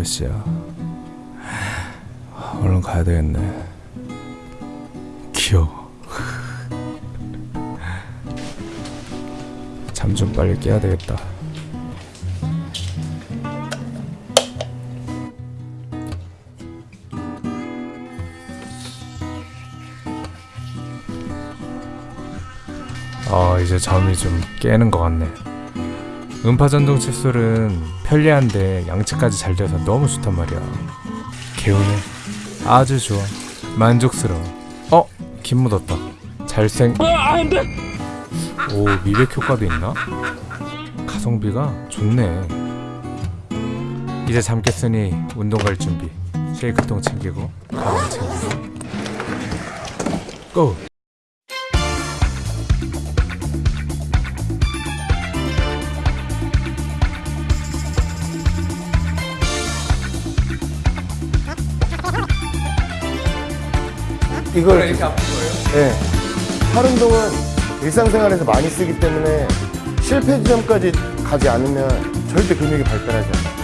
몇 시야? 얼른 가야 되겠네. 귀여워 잠 좀 빨리 깨야 되겠다. 아 이제 잠이 좀 깨는 것 같네 음파 전동 칫솔은 편리한데 양치까지 잘 돼서 너무 좋단 말이야. 개운해. 아주 좋아. 만족스러워. 어? 김 묻었다. 잘생 오 미백 효과도 있나? 가성비가 좋네. 이제 잠 깼으니 운동 갈 준비. 쉐이크통 챙기고 가방 챙기고. 고! 이걸 이렇게 아픈 거예요? 네. 팔 운동은 일상생활에서 많이 쓰기 때문에 실패 지점까지 가지 않으면 절대 근육이 발달하지 않아요.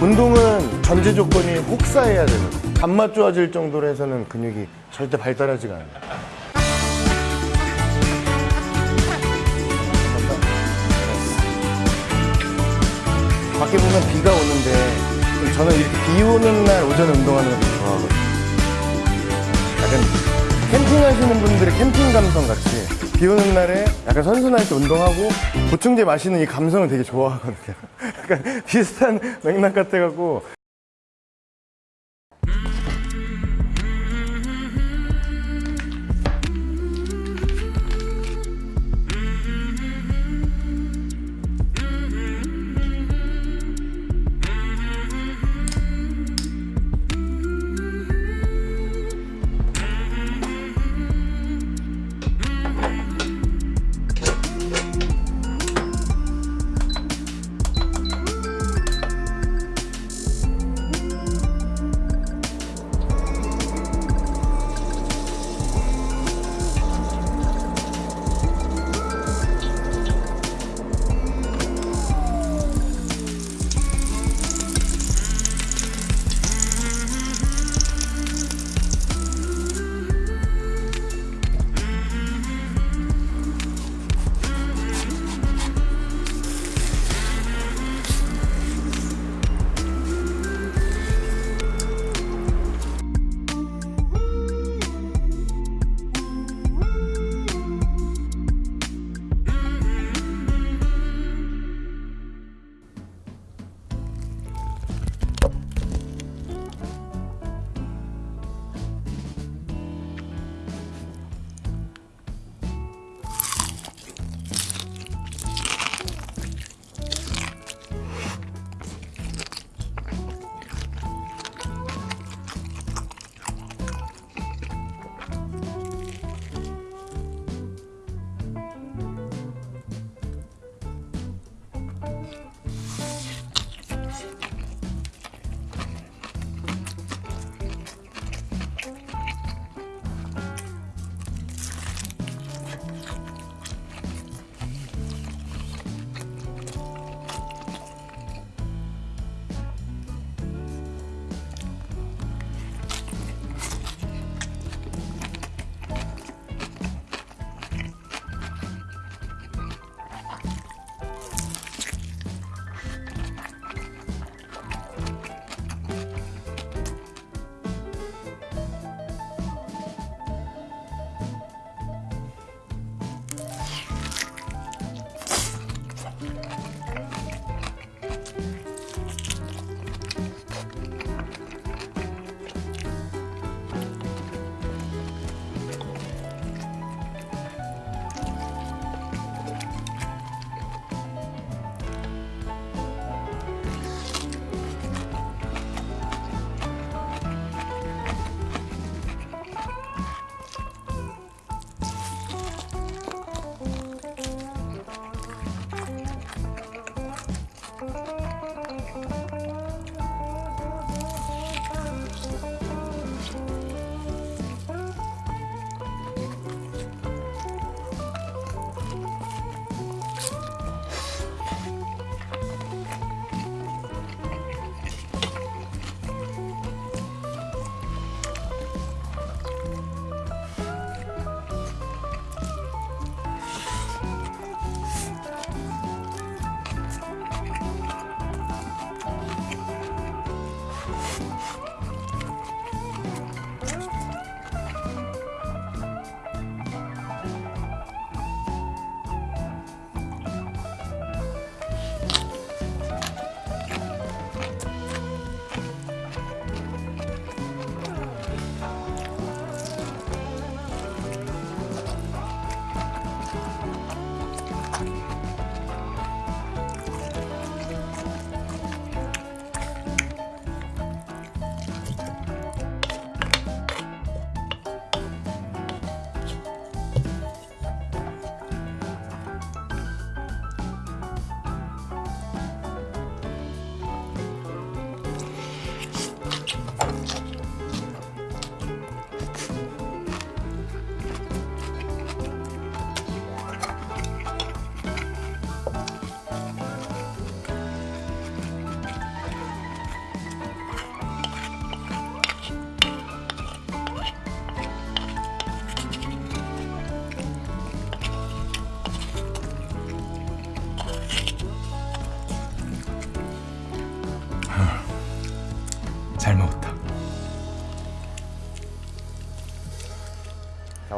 운동은 전제 조건이 혹사해야 되는. 밥맛 좋아질 정도로 해서는 근육이 절대 발달하지가 않아요. 밖에 보면 비가 오는데 저는 비 오는 날 오전 운동하는 걸 좋아하거든요. 약간 캠핑 하시는 분들의 캠핑 감성 같이 비 오는 날에 약간 선선할 때 운동하고 보충제 마시는 이 감성을 되게 좋아하거든요. 약간 비슷한 맥락 같아갖고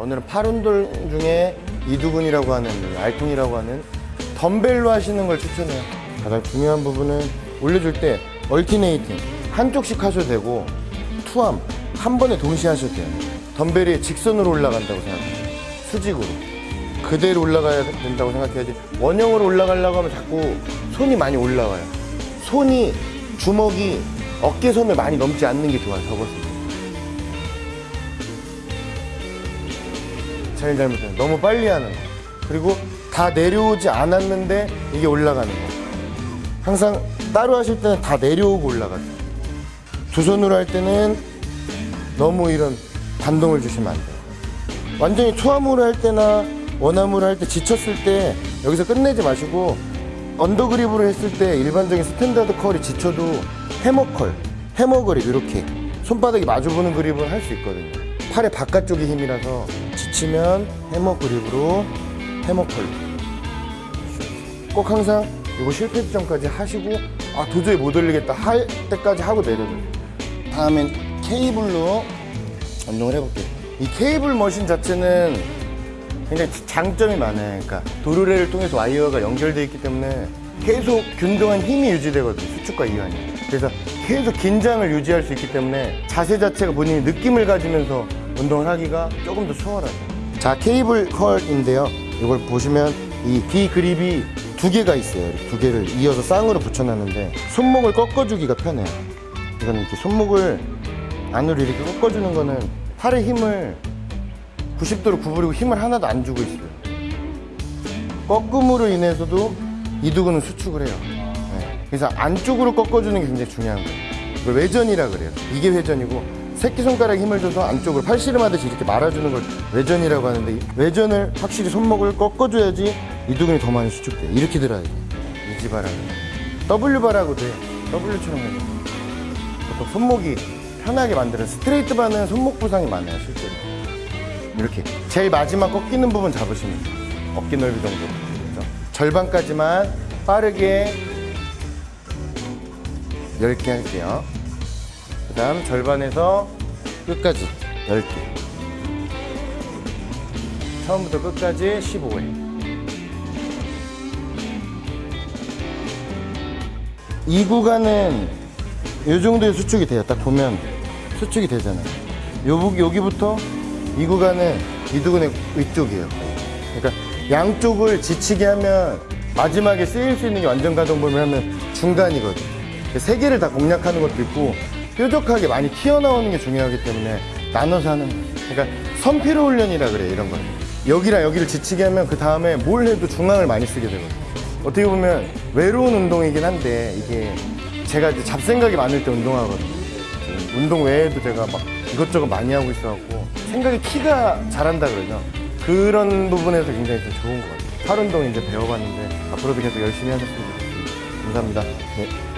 오늘은 팔 운동 중에 이두근이라고 하는 이 알통이라고 하는 덤벨로 하시는 걸 추천해요. 가장 중요한 부분은 올려줄 때 얼티네이팅 한쪽씩 하셔도 되고 투암 한 번에 동시에 하셔도 돼요. 덤벨이 직선으로 올라간다고 생각해요. 수직으로 그대로 올라가야 된다고 생각해야지 원형으로 올라가려고 하면 자꾸 손이 많이 올라와요. 손이 주먹이 어깨선을 많이 넘지 않는 게 좋아요. 접었을 때. 제일 잘못해요. 너무 빨리 하는 거. 그리고 다 내려오지 않았는데 이게 올라가는 거. 항상 따로 하실 때는 다 내려오고 올라가죠. 두 손으로 할 때는 너무 이런 반동을 주시면 안 돼요. 완전히 two arm으로 할 때나 one arm으로 할 때 지쳤을 때 여기서 끝내지 마시고 under grip으로 했을 때 일반적인 standard curl이 지쳐도 hammer curl, hammer grip 이렇게 손바닥이 마주보는 그립은 할 수 있거든요. 팔의 바깥쪽이 힘이라서 지치면 해머 그립으로 해머컬. 꼭 항상 이거 실패 지점까지 하시고 아 도저히 못 올리겠다 할 때까지 하고 내려줘요. 다음엔 케이블로 운동을 해볼게요. 이 케이블 머신 자체는 굉장히 장점이 많아요. 그러니까 도르래를 통해서 와이어가 연결되어 있기 때문에 계속 균등한 힘이 유지되거든요. 수축과 이완이. 그래서 계속 긴장을 유지할 수 있기 때문에 자세 자체가 본인이 느낌을 가지면서 운동을 하기가 조금 더 수월하죠. 자, 케이블 컬인데요. 이걸 보시면 이 B 그립이 두 개가 있어요. 두 개를 이어서 쌍으로 붙여놨는데 손목을 꺾어주기가 편해요. 이거는 이렇게 손목을 안으로 이렇게 꺾어주는 거는 팔의 힘을 90도로 구부리고 힘을 하나도 안 주고 있어요. 꺾음으로 인해서도 이두근은 수축을 해요. 네. 그래서 안쪽으로 꺾어주는 게 굉장히 중요한 거예요. 이걸 외전이라 그래요. 이게 회전이고 새끼손가락 힘을 줘서 안쪽을 팔씨름 하듯이 이렇게 말아주는 걸 외전이라고 하는데 이 외전을 확실히 손목을 꺾어줘야지 이두근이 더 많이 수축돼요. 이렇게 들어야 돼요. 이지바라고. W바라고 돼. W처럼 해요. 보통 손목이 편하게 만드는 스트레이트 바는 손목 부상이 많아요, 실제로. 이렇게 제일 마지막 꺾이는 부분 잡으시면 돼요. 어깨 넓이 정도. 그래서 절반까지만 빠르게 10개 할게요. 그 다음 절반에서 끝까지 10개. 처음부터 끝까지 15회. 이 구간은 이 정도의 수축이 돼요. 딱 보면 수축이 되잖아요. 요, 여기부터 이 구간은 이두근의 위쪽이에요. 그러니까 양쪽을 지치게 하면 마지막에 쓰일 수 있는 게 완전 가동 범위를 하면 중간이거든. 세 개를 다 공략하는 것도 있고 뾰족하게 많이 튀어나오는 게 중요하기 때문에 나눠서 하는. 그러니까 선피로 훈련이라 그래 이런 거는. 여기랑 여기를 지치게 하면 그 다음에 뭘 해도 중앙을 많이 쓰게 되거든요. 어떻게 보면 외로운 운동이긴 한데 이게 제가 이제 잡생각이 많을 때 운동하거든요. 그 운동 외에도 제가 막 이것저것 많이 하고 있어갖고 생각이 키가 잘한다 그러죠. 그런 부분에서 굉장히 좀 좋은 것 같아요. 팔 운동 이제 배워봤는데 앞으로도 계속 열심히 하셨으면 좋겠습니다. 감사합니다. 네.